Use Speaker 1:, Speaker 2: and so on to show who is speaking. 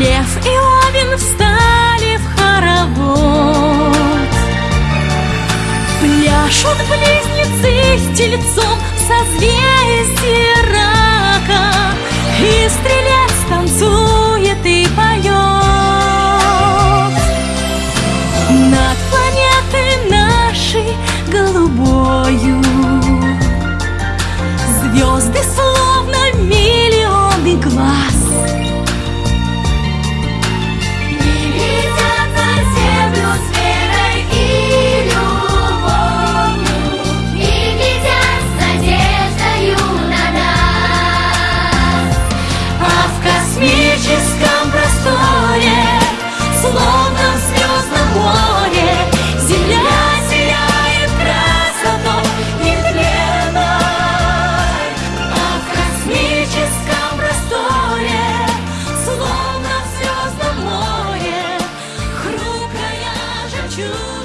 Speaker 1: Лев и Овен встали в хоровод. Пляшут близнецы с тельцом со зверем you.